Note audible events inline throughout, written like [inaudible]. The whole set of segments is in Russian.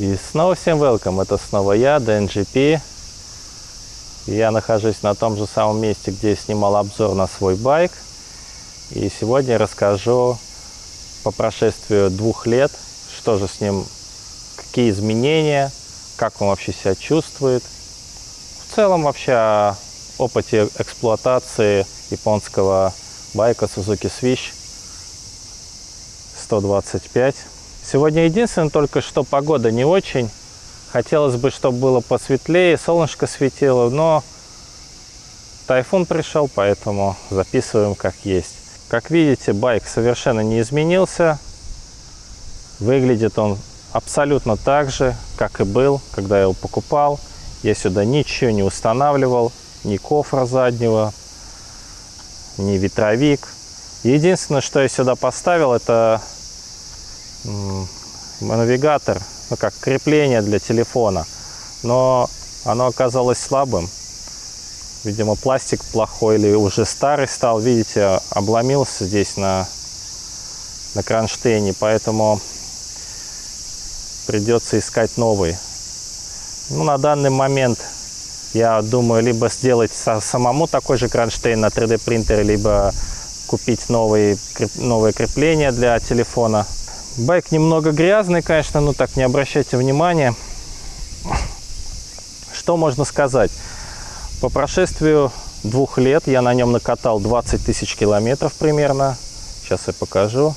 И снова всем welcome, это снова я, DNGP. Я нахожусь на том же самом месте, где снимал обзор на свой байк. И сегодня расскажу по прошествию двух лет, что же с ним, какие изменения, как он вообще себя чувствует. В целом вообще о опыте эксплуатации японского байка Suzuki Swish 125. Сегодня единственное только, что погода не очень. Хотелось бы, чтобы было посветлее, солнышко светило, но тайфун пришел, поэтому записываем как есть. Как видите, байк совершенно не изменился. Выглядит он абсолютно так же, как и был, когда я его покупал. Я сюда ничего не устанавливал, ни кофра заднего, ни ветровик. Единственное, что я сюда поставил, это навигатор, ну как крепление для телефона. Но оно оказалось слабым. Видимо, пластик плохой или уже старый стал. Видите, обломился здесь на, на кронштейне, поэтому придется искать новый. Ну, на данный момент я думаю, либо сделать самому такой же кронштейн на 3D принтере, либо купить новые, новые крепления для телефона. Байк немного грязный, конечно, но так не обращайте внимания. Что можно сказать? По прошествию двух лет я на нем накатал 20 тысяч километров примерно. Сейчас я покажу.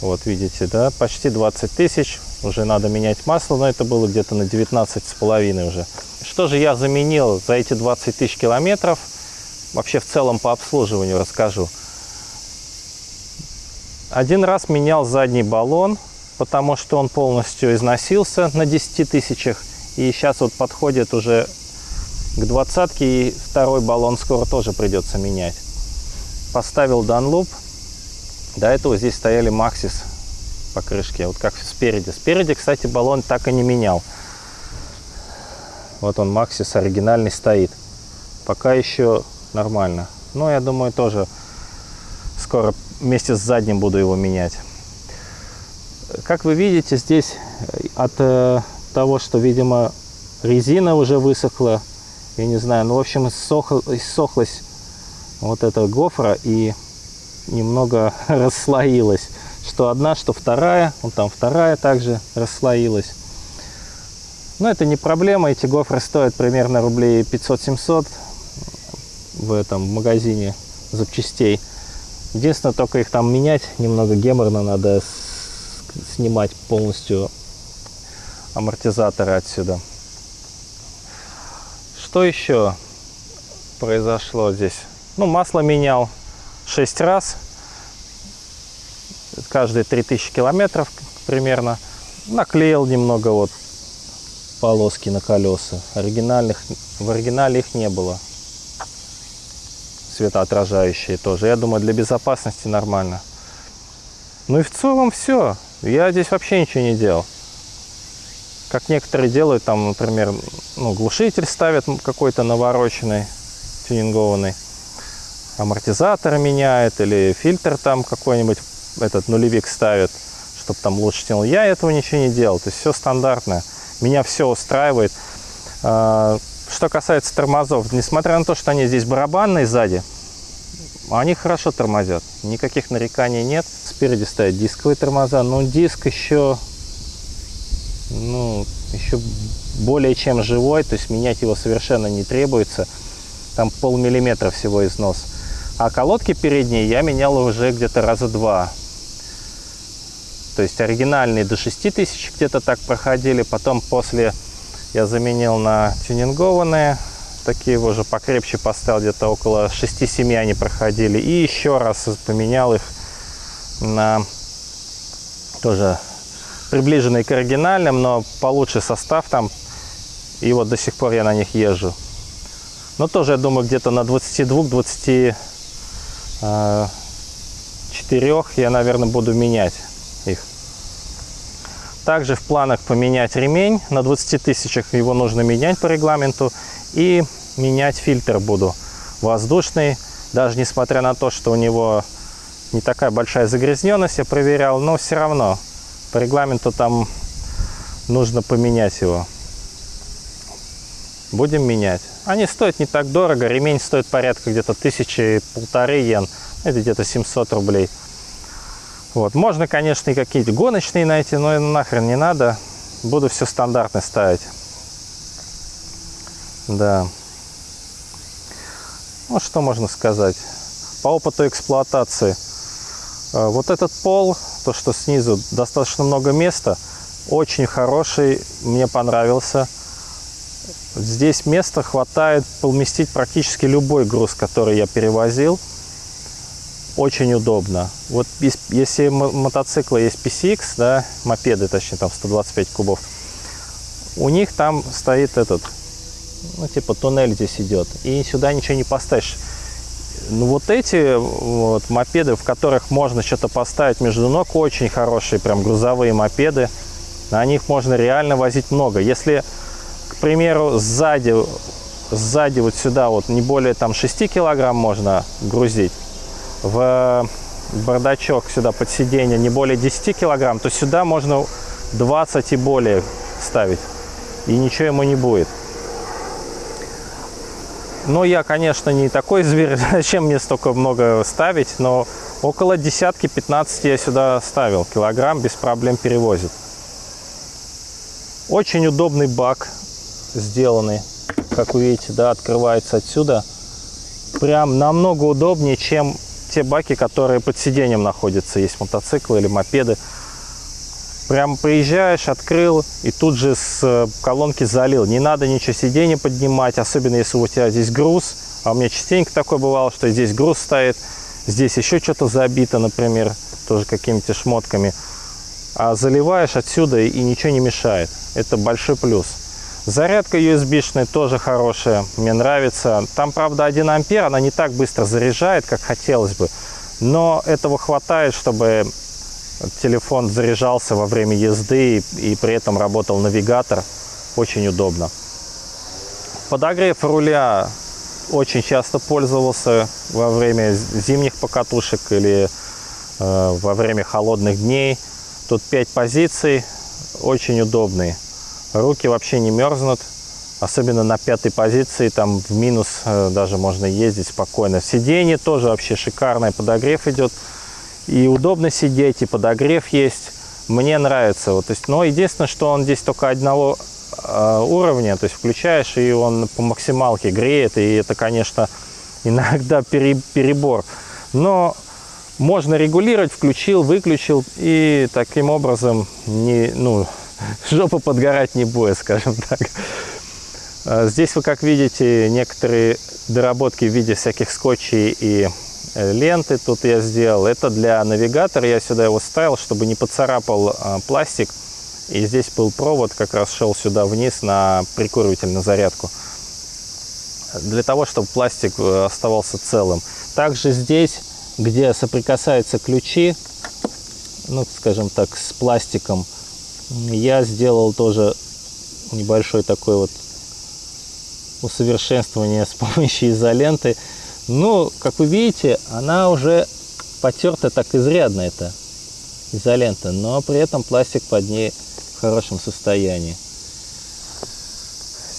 Вот видите, да, почти 20 тысяч. Уже надо менять масло, но это было где-то на 19 с половиной уже. Что же я заменил за эти 20 тысяч километров? Вообще в целом по обслуживанию расскажу. Один раз менял задний баллон, потому что он полностью износился на 10 тысячах. И сейчас вот подходит уже к двадцатке, и второй баллон скоро тоже придется менять. Поставил Dunlop. До этого здесь стояли Maxis по крышке, вот как спереди. Спереди, кстати, баллон так и не менял. Вот он, Maxis оригинальный стоит. Пока еще нормально. Но я думаю, тоже скоро вместе с задним буду его менять. Как вы видите, здесь э, от э, того, что, видимо, резина уже высохла, я не знаю, ну, в общем, иссох, вот эта гофра и немного [laughs] расслоилась. Что одна, что вторая, вот там вторая также расслоилась. Но это не проблема, эти гофры стоят примерно рублей 500-700 в этом магазине запчастей. Единственное, только их там менять немного геморно, надо снимать полностью амортизаторы отсюда. Что еще произошло здесь? Ну, масло менял 6 раз, каждые 3000 километров примерно. Наклеил немного вот полоски на колеса. Оригинальных, в оригинале их не было светоотражающие тоже. Я думаю, для безопасности нормально. Ну и в целом все. Я здесь вообще ничего не делал. Как некоторые делают, там, например, ну, глушитель ставят какой-то навороченный, тюнингованный. Амортизатор меняет или фильтр там какой-нибудь, этот нулевик ставит, чтобы там лучше тянул. Я этого ничего не делал. То есть все стандартное. Меня все устраивает. А, что касается тормозов, несмотря на то, что они здесь барабанные сзади, они хорошо тормозят. Никаких нареканий нет. Спереди стоят дисковые тормоза, но диск еще, ну, еще более чем живой, то есть менять его совершенно не требуется. Там полмиллиметра всего износ. А колодки передние я менял уже где-то раза два. То есть оригинальные до 6000 где-то так проходили. Потом после я заменил на тюнингованные. Такие уже покрепче поставил, где-то около 6-7 они проходили. И еще раз поменял их на тоже приближенный к оригинальным, но получше состав там. И вот до сих пор я на них езжу. Но тоже, я думаю, где-то на 22-24 я, наверное, буду менять их. Также в планах поменять ремень. На 20 тысячах его нужно менять по регламенту. И менять фильтр буду воздушный. Даже несмотря на то, что у него не такая большая загрязненность, я проверял, но все равно по регламенту там нужно поменять его. Будем менять. Они стоят не так дорого. Ремень стоит порядка где-то тысячи полторы йен. Это где-то 700 рублей. Вот. Можно, конечно, и какие-то гоночные найти, но нахрен не надо. Буду все стандартно ставить. Да. Ну, что можно сказать? По опыту эксплуатации. Э, вот этот пол, то, что снизу, достаточно много места. Очень хороший, мне понравился. Здесь места хватает поместить практически любой груз, который я перевозил. Очень удобно. Вот если мотоциклы есть PCX, да, мопеды, точнее, там 125 кубов, у них там стоит этот, ну, типа туннель здесь идет, и сюда ничего не поставишь. Ну, вот эти вот мопеды, в которых можно что-то поставить между ног, очень хорошие, прям грузовые мопеды. На них можно реально возить много. Если примеру, сзади, сзади вот сюда вот не более там 6 килограмм можно грузить. В бардачок сюда под сиденье не более 10 килограмм, то сюда можно 20 и более ставить. И ничего ему не будет. Но я, конечно, не такой зверь, [laughs] зачем мне столько много ставить, но около десятки, 15 я сюда ставил. Килограмм без проблем перевозит. Очень удобный бак сделаны. Как вы видите, да, открывается отсюда. Прям намного удобнее, чем те баки, которые под сиденьем находятся. Есть мотоциклы или мопеды. Прям приезжаешь, открыл и тут же с э, колонки залил. Не надо ничего сиденье поднимать, особенно если у тебя здесь груз. А у меня частенько такое бывало, что здесь груз стоит, здесь еще что-то забито, например, тоже какими-то шмотками. А заливаешь отсюда и ничего не мешает. Это большой плюс. Зарядка USB-шная тоже хорошая, мне нравится. Там, правда, 1 ампер, она не так быстро заряжает, как хотелось бы. Но этого хватает, чтобы телефон заряжался во время езды и, и при этом работал навигатор. Очень удобно. Подогрев руля очень часто пользовался во время зимних покатушек или э, во время холодных дней. Тут 5 позиций, очень удобные руки вообще не мерзнут. Особенно на пятой позиции, там в минус э, даже можно ездить спокойно. Сиденье тоже вообще шикарное, подогрев идет. И удобно сидеть, и подогрев есть. Мне нравится. Вот, то есть, но единственное, что он здесь только одного э, уровня, то есть включаешь, и он по максималке греет, и это, конечно, [laughs] иногда перебор. Но можно регулировать, включил, выключил, и таким образом не, ну, [laughs] жопа подгорать не будет, скажем так. А здесь вы, как видите, некоторые доработки в виде всяких скотчей и э, ленты тут я сделал. Это для навигатора, я сюда его ставил, чтобы не поцарапал а, пластик. И здесь был провод, как раз шел сюда вниз на прикуриватель, на зарядку. Для того, чтобы пластик э, оставался целым. Также здесь, где соприкасаются ключи, ну, скажем так, с пластиком, я сделал тоже небольшой такой вот усовершенствование с помощью изоленты. Ну, как вы видите, она уже потерта так изрядно, эта изолента, но при этом пластик под ней в хорошем состоянии.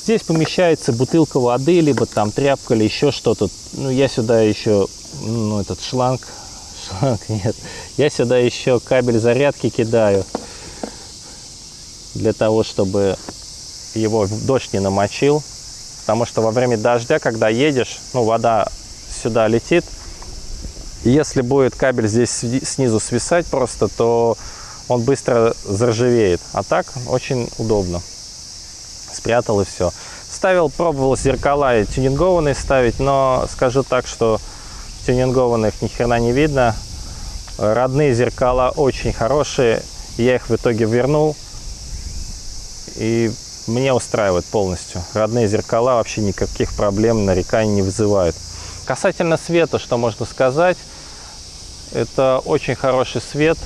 Здесь помещается бутылка воды, либо там тряпка, или еще что-то. Ну, я сюда еще, ну, этот шланг, [laughs] шланг нет, я сюда еще кабель зарядки кидаю для того, чтобы его дождь не намочил. Потому что во время дождя, когда едешь, ну, вода сюда летит, если будет кабель здесь снизу свисать просто, то он быстро заржавеет. А так очень удобно. Спрятал и все. Ставил, пробовал зеркала и тюнингованные ставить, но скажу так, что тюнингованных ни хрена не видно. Родные зеркала очень хорошие. Я их в итоге вернул и мне устраивает полностью. Родные зеркала вообще никаких проблем, нареканий не вызывают. Касательно света, что можно сказать, это очень хороший свет.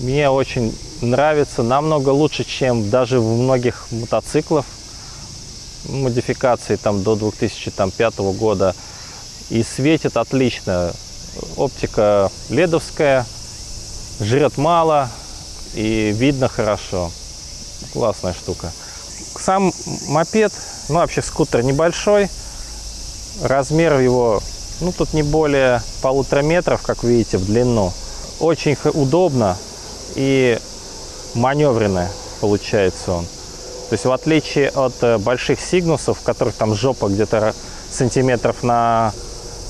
Мне очень нравится, намного лучше, чем даже в многих мотоциклах модификации там до 2005 года. И светит отлично. Оптика ледовская, жрет мало и видно хорошо. Классная штука. Сам мопед, ну вообще скутер небольшой. Размер его, ну тут не более полутора метров, как видите, в длину. Очень удобно и маневренный получается он. То есть в отличие от э, больших сигнусов, которых там жопа где-то сантиметров на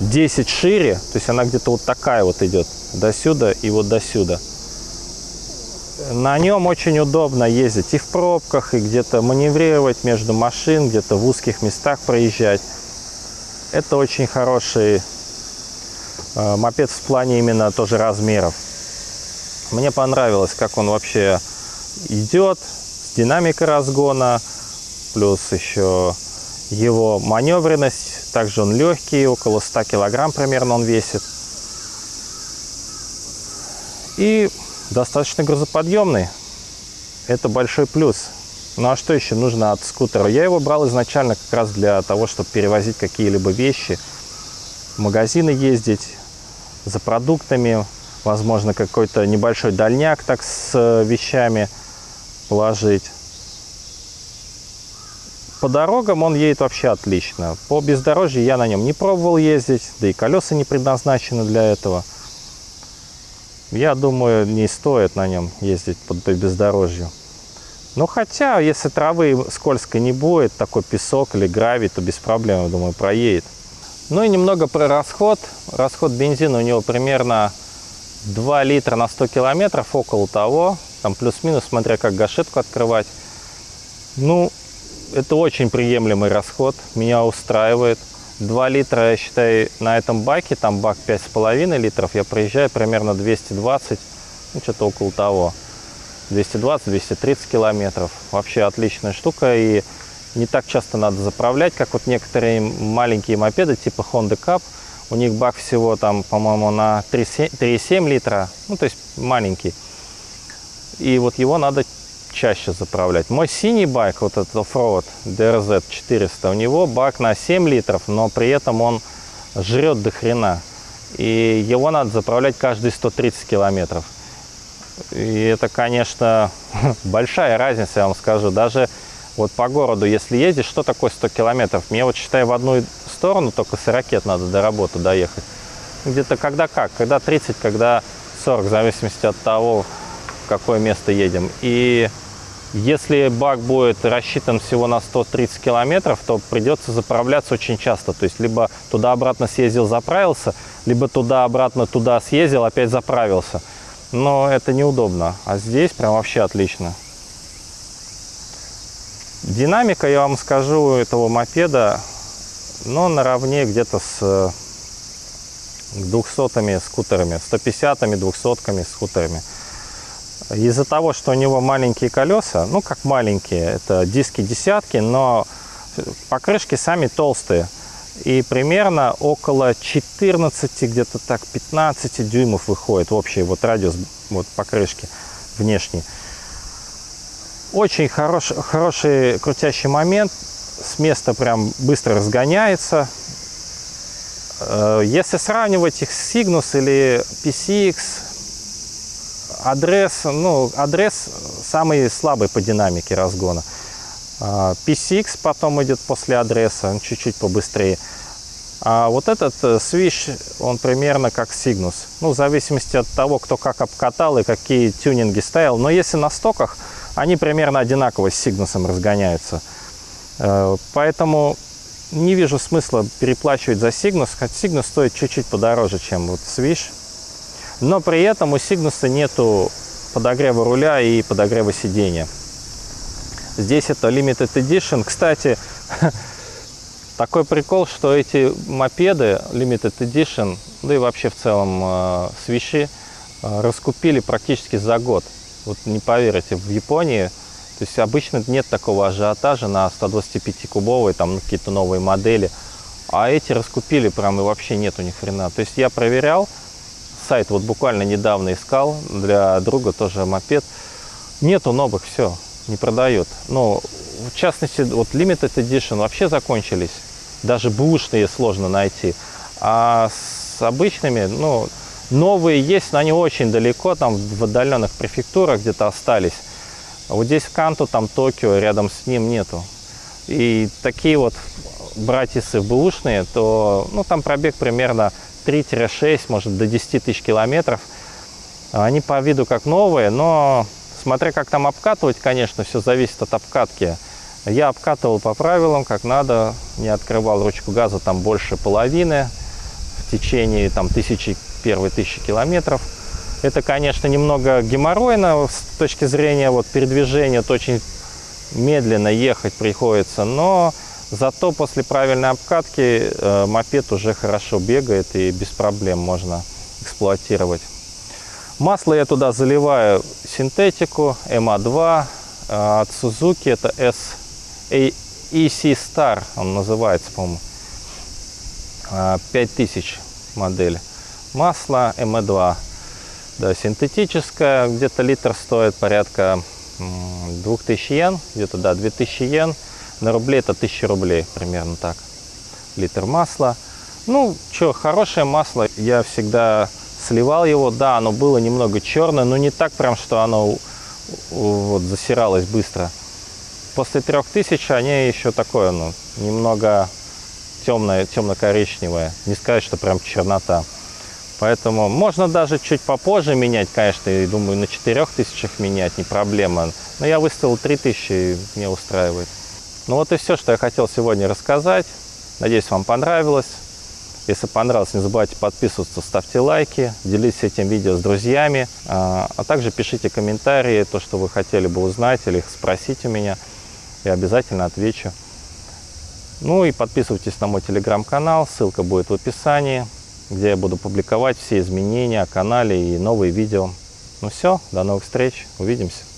10 шире, то есть она где-то вот такая вот идет, до сюда и вот до сюда. На нем очень удобно ездить и в пробках, и где-то маневрировать между машин, где-то в узких местах проезжать. Это очень хороший э, мопед в плане именно тоже размеров. Мне понравилось, как он вообще идет, с динамикой разгона, плюс еще его маневренность. Также он легкий, около 100 килограмм примерно он весит. И достаточно грузоподъемный. Это большой плюс. Ну а что еще нужно от скутера? Я его брал изначально как раз для того, чтобы перевозить какие-либо вещи, в магазины ездить, за продуктами, возможно, какой-то небольшой дальняк так с вещами положить. По дорогам он едет вообще отлично. По бездорожью я на нем не пробовал ездить, да и колеса не предназначены для этого. Я думаю, не стоит на нем ездить по бездорожью. Но хотя, если травы скользкой не будет, такой песок или гравий, то без проблем, я думаю, проедет. Ну и немного про расход. Расход бензина у него примерно 2 литра на 100 километров, около того. Там плюс-минус, смотря как гашетку открывать. Ну, это очень приемлемый расход, меня устраивает. 2 литра, я считаю, на этом баке, там бак 5,5 литров, я проезжаю примерно 220, ну, что-то около того. 220-230 километров. Вообще отличная штука и не так часто надо заправлять, как вот некоторые маленькие мопеды типа Honda Cup. У них бак всего там, по-моему, на 3,7 литра, ну то есть маленький. И вот его надо чаще заправлять. Мой синий байк, вот этот оффроуд DRZ 400, у него бак на 7 литров, но при этом он жрет до хрена. И его надо заправлять каждые 130 километров. И это, конечно, [laughs] большая разница, я вам скажу. Даже вот по городу, если ездишь, что такое 100 километров? Мне вот, считай, в одну сторону только с ракет надо до работы доехать. Где-то когда как, когда 30, когда 40, в зависимости от того, в какое место едем. И если бак будет рассчитан всего на 130 километров, то придется заправляться очень часто. То есть либо туда-обратно съездил, заправился, либо туда-обратно туда съездил, опять заправился. Но это неудобно. А здесь прям вообще отлично. Динамика, я вам скажу, этого мопеда, ну, наравне где-то с 200 скутерами, 150-ми, 200-ками скутерами. Из-за того, что у него маленькие колеса, ну как маленькие, это диски десятки, но покрышки сами толстые. И примерно около 14, где-то так 15 дюймов выходит общий вот радиус вот покрышки внешний. Очень хорош, хороший крутящий момент. С места прям быстро разгоняется. Э, если сравнивать их с Cygnus или PCX, адрес, ну, адрес самый слабый по динамике разгона. PCX а, потом идет после адреса, он чуть-чуть побыстрее. А вот этот э, свиш, он примерно как Cygnus. Ну, в зависимости от того, кто как обкатал и какие тюнинги ставил. Но если на стоках, они примерно одинаково с Cygnus разгоняются. Э, поэтому не вижу смысла переплачивать за Cygnus. Хоть Cygnus стоит чуть-чуть подороже, чем вот Swish но при этом у Cygnus нету подогрева руля и подогрева сидения. Здесь это Limited Edition. Кстати, [laughs] такой прикол, что эти мопеды Limited Edition, да и вообще в целом э, свищи, э, раскупили практически за год. Вот не поверите, в Японии, то есть обычно нет такого ажиотажа на 125-кубовые, там какие-то новые модели, а эти раскупили прям и вообще нету ни хрена. То есть я проверял, сайт вот буквально недавно искал для друга тоже мопед. Нету новых, все, не продают. Но в частности, вот Limited Edition вообще закончились. Даже бушные сложно найти. А с обычными, ну, новые есть, но они очень далеко, там в отдаленных префектурах где-то остались. Вот здесь Канту, там Токио, рядом с ним нету. И такие вот братисы бэушные, то ну, там пробег примерно 3-6, может до 10 тысяч километров. Они по виду как новые, но смотря как там обкатывать, конечно, все зависит от обкатки. Я обкатывал по правилам, как надо, не открывал ручку газа там больше половины в течение там тысячи, первой тысячи километров. Это, конечно, немного геморройно с точки зрения вот, передвижения, то очень медленно ехать приходится, но зато после правильной обкатки э, мопед уже хорошо бегает и без проблем можно эксплуатировать. Масло я туда заливаю синтетику MA2 э, от Suzuki, это S EC Star, он называется, по-моему, 5000 э, модель. Масло MA2 да, синтетическая, где-то литр стоит порядка 2000 йен, где-то, да, 2000 йен. На рубли это 1000 рублей, примерно так. Литр масла. Ну, что, хорошее масло. Я всегда сливал его. Да, оно было немного черное, но не так прям, что оно вот засиралось быстро. После 3000 они еще такое, ну, немного темное, темно-коричневое. Не сказать, что прям чернота. Поэтому можно даже чуть попозже менять, конечно, и думаю, на 4000 менять не проблема. Но я выставил 3000 и мне устраивает. Ну вот и все, что я хотел сегодня рассказать. Надеюсь, вам понравилось. Если понравилось, не забывайте подписываться, ставьте лайки, делитесь этим видео с друзьями, а, а также пишите комментарии, то, что вы хотели бы узнать или спросить у меня. Я обязательно отвечу. Ну и подписывайтесь на мой телеграм-канал, ссылка будет в описании где я буду публиковать все изменения о канале и новые видео. Ну все, до новых встреч, увидимся.